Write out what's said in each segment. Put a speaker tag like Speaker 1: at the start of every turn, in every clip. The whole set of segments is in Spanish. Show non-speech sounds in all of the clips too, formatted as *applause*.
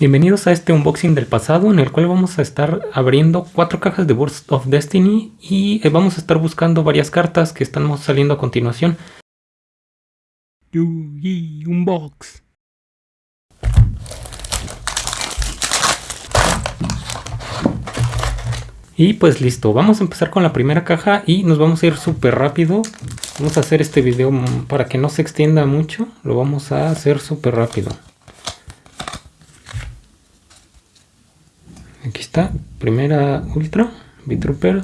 Speaker 1: Bienvenidos a este unboxing del pasado en el cual vamos a estar abriendo cuatro cajas de Burst of Destiny y eh, vamos a estar buscando varias cartas que estamos saliendo a continuación. Yugi Unbox. Y pues listo, vamos a empezar con la primera caja y nos vamos a ir súper rápido. Vamos a hacer este video para que no se extienda mucho, lo vamos a hacer súper rápido. Aquí está, primera ultra, B-Trooper.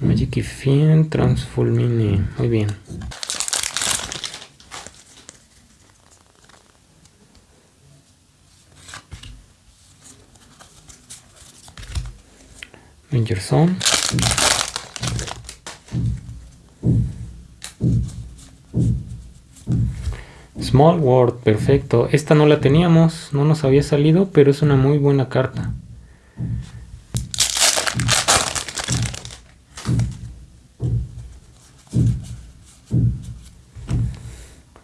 Speaker 1: Magic Fiend Transformini, muy bien. Ranger Zone. Small World, perfecto. Esta no la teníamos, no nos había salido, pero es una muy buena carta.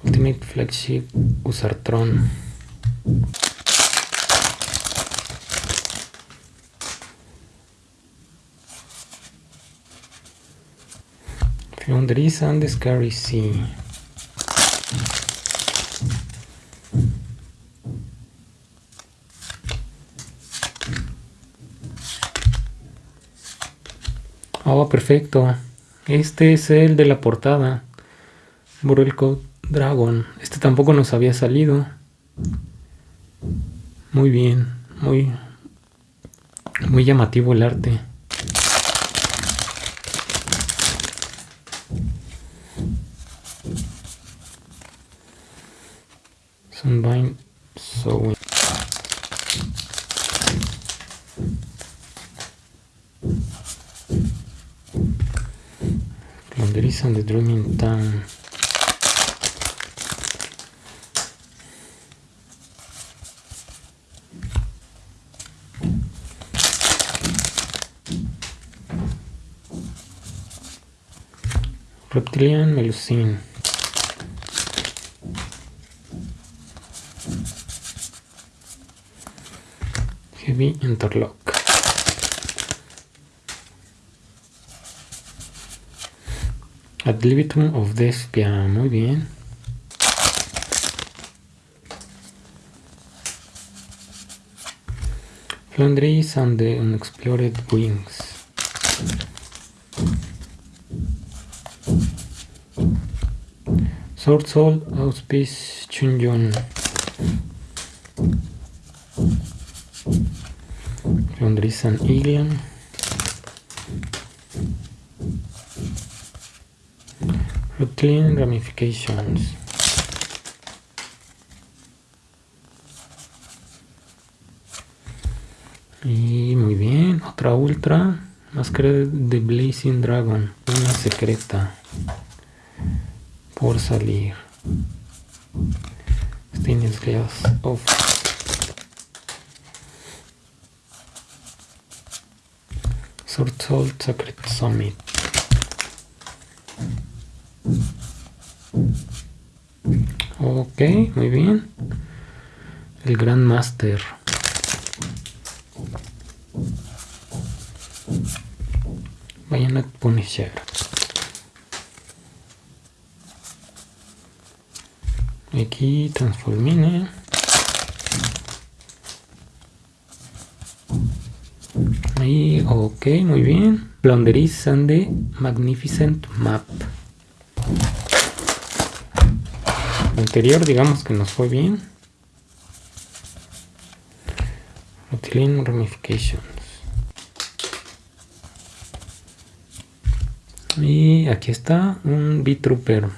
Speaker 1: Ultimate Flagship Usartron. Foundries and Scary Sea. Perfecto. Este es el de la portada. Burrell Code Dragon. Este tampoco nos había salido. Muy bien. Muy, muy llamativo el arte. Sunbind Sewing. Laundries the Dreaming Town. Reptilian Melusine. Heavy Interlock. Ad libitum of Despia, muy bien. Flandries and the Unexplored Wings. Sword Soul Auspice Chunjon. Flandries and Eagle. Reptilian Ramifications. Y muy bien, otra ultra. Máscara de Blazing Dragon. Una secreta. Por salir. Stainless Glass of Sword Soul Sacred Summit. Ok, muy bien. El Gran Master. Vayan a Punisher. Aquí transformine. Ahí, ok, muy bien. Blonderis and Magnificent Map. Anterior digamos que nos fue bien. Reptilian Ramifications. Y aquí está un B-Trooper.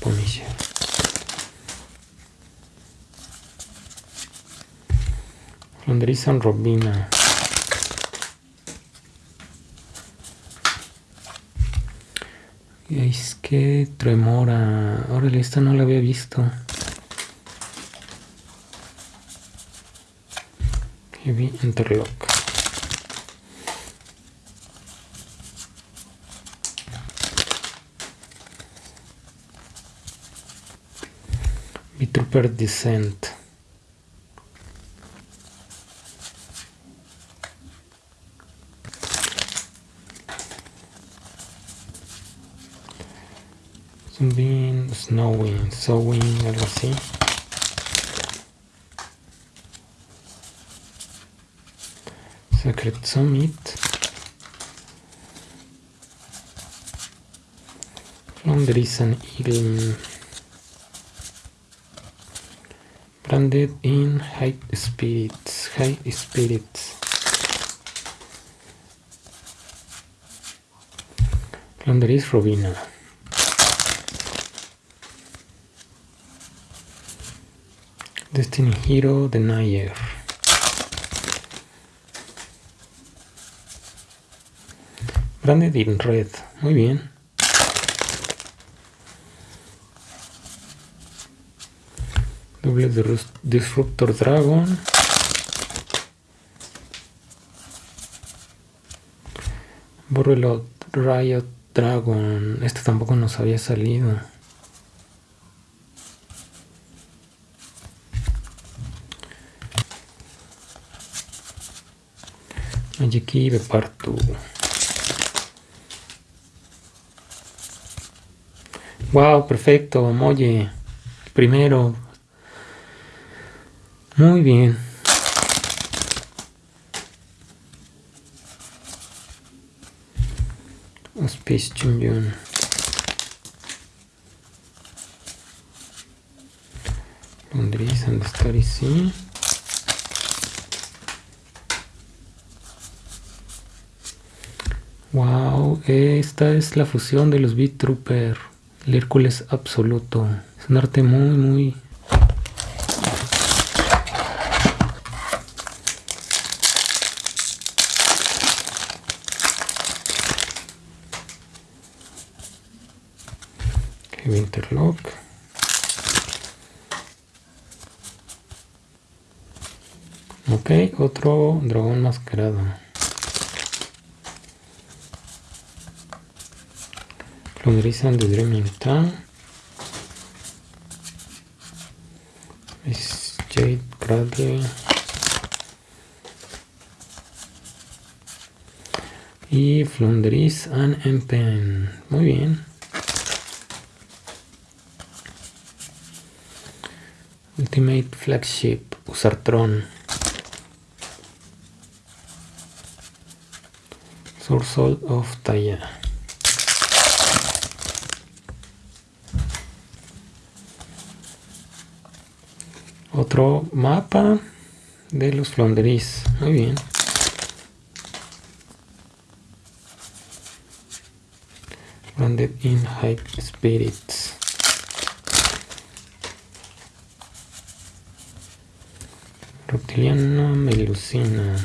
Speaker 1: Punisher. Flandrizan Es que tremora. Órale, esta no la había visto. Heavy Interlock. Trooper Descent. Zombie, Snowing, Sowing, algo así. Secret Summit. Londres and Eagle. Branded in High Spirits. High Spirits. Londres Robina. Destiny Hero Denier. Branded in Red. Muy bien. Doble de Disruptor Dragon. Borrelot Riot Dragon. Este tampoco nos había salido. Magiki Bepartu. Wow, perfecto, Molle. Primero. Muy bien. Space Chunjun. Londres and Story, sí. Wow, esta es la fusión de los Beat Trooper. El Hércules absoluto. Es un arte muy, muy... Ok, otro dragón mascarado. Flunderizan de Dreaming Town. Es Jade Cradley. Y Flunderiz and Empen. Muy bien. Ultimate Flagship Usartron. Source of Taya. Otro mapa de los flonderis. Muy bien. Branded in High Spirits. Reptiliano Melusina.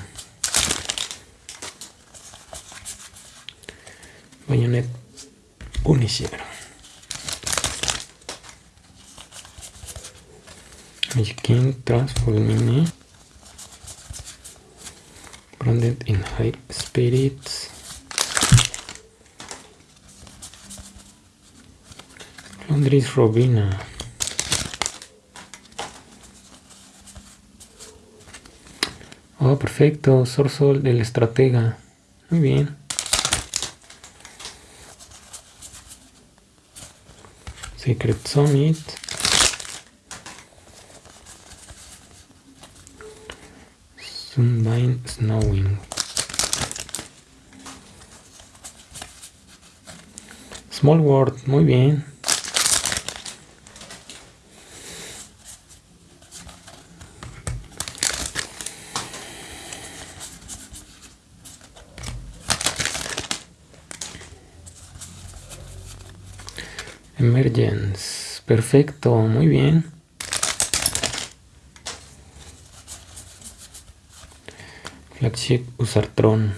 Speaker 1: Bayonet Punisher. King Transformini branded in high spirits Londres Robina Oh, perfecto, Sorsol del estratega. Muy bien. Secret Summit. Snowing. Small World, muy bien. Emergence, perfecto, muy bien. Flagship Usartron.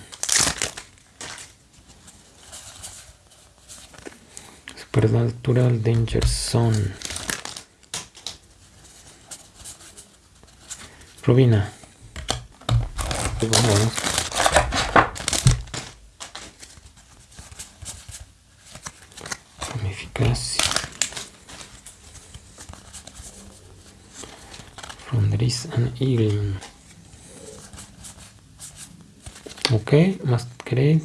Speaker 1: Supernatural Danger Zone. Rubina. vamos. And okay must create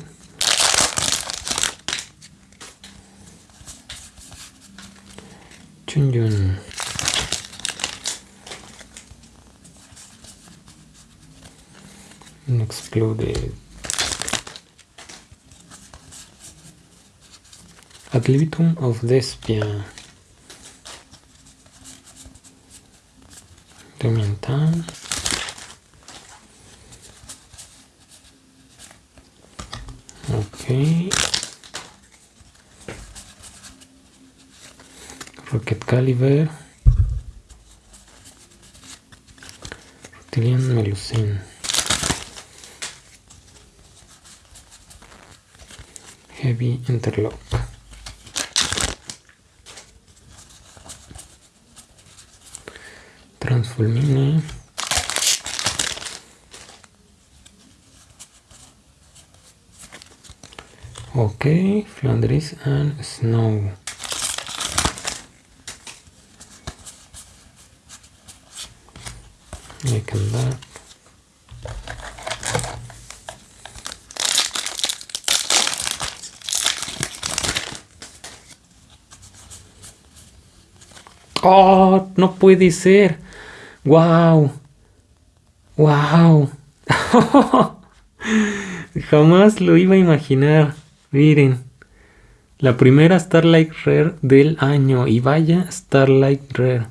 Speaker 1: Chunjun and exclude. It ad libitum of despia Domintan Rocket Caliber. Reptilian Melusine. Heavy Interlock. Transfulmine. Okay, Flandris and Snow. Oh, no puede ser. Wow. Wow. *laughs* Jamás lo iba a imaginar. Miren. La primera Starlight Rare del año. Y vaya Starlight Rare.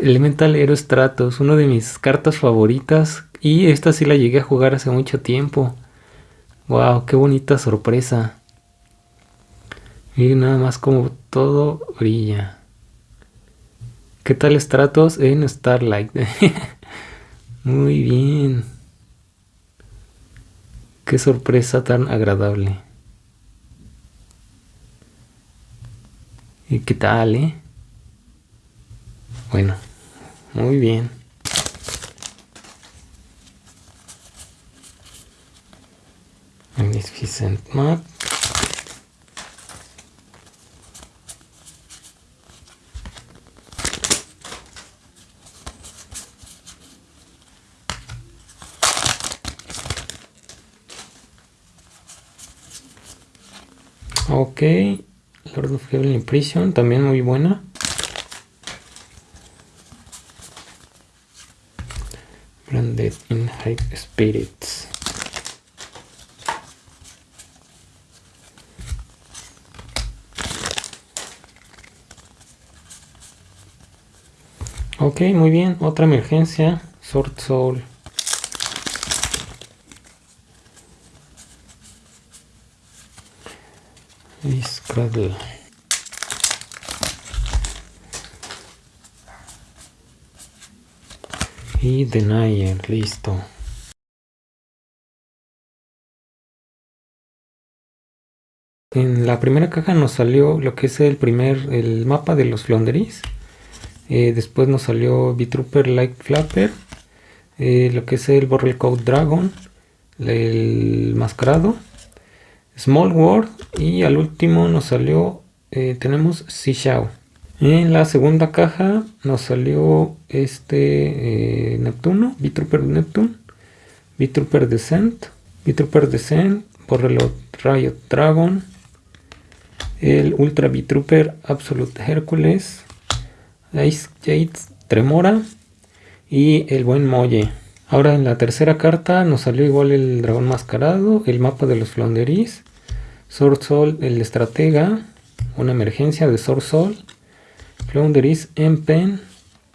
Speaker 1: Elemental Hero Stratos. Una de mis cartas favoritas. Y esta sí la llegué a jugar hace mucho tiempo. Wow, qué bonita sorpresa. Miren nada más como todo brilla. ¿Qué tal estratos en Starlight? *laughs* Muy bien. Qué sorpresa tan agradable. ¿Y qué tal, eh? Bueno, muy bien. Magnificent Map. Ok, Lord of Heaven Impression, también muy buena. Branded in High Spirits. Ok, muy bien. Otra emergencia. Sword Soul. Y Denier, listo. En la primera caja nos salió lo que es el primer, el mapa de los Flonderis. Eh, después nos salió B-Trooper Light Flapper. Eh, lo que es el Borrel Code Dragon. El mascarado. Small World y al último nos salió, eh, tenemos Xiao. En la segunda caja nos salió este eh, Neptuno, V-Trooper Neptune, V-Trooper Descent, V-Trooper Descent, Borrelot Riot Dragon, el Ultra V-Trooper Absolute Hércules, Ice Jades Tremora y el buen Molle. Ahora en la tercera carta nos salió igual el dragón mascarado, el mapa de los Flonderis, Sword Soul, el estratega, una emergencia de Sword Soul, Flounderis Empen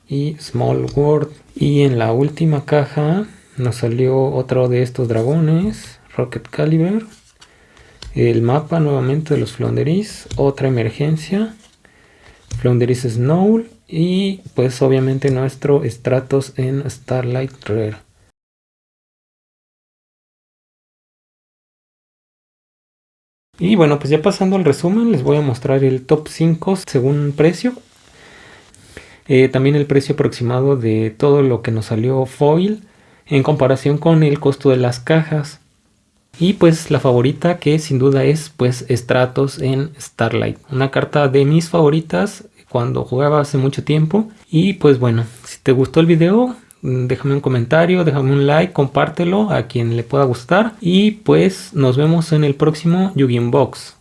Speaker 1: y Small World. Y en la última caja nos salió otro de estos dragones, Rocket Caliber, el mapa nuevamente de los Flounderis, otra emergencia, Flounderis Snow y pues obviamente nuestro Stratos en Starlight Rare. Y bueno, pues ya pasando al resumen, les voy a mostrar el top 5 según precio. Eh, también el precio aproximado de todo lo que nos salió foil en comparación con el costo de las cajas. Y pues la favorita que sin duda es pues Stratos en Starlight. Una carta de mis favoritas cuando jugaba hace mucho tiempo. Y pues bueno, si te gustó el video, déjame un comentario, déjame un like, compártelo a quien le pueda gustar. Y pues nos vemos en el próximo Yu-Gi-Oh! Box.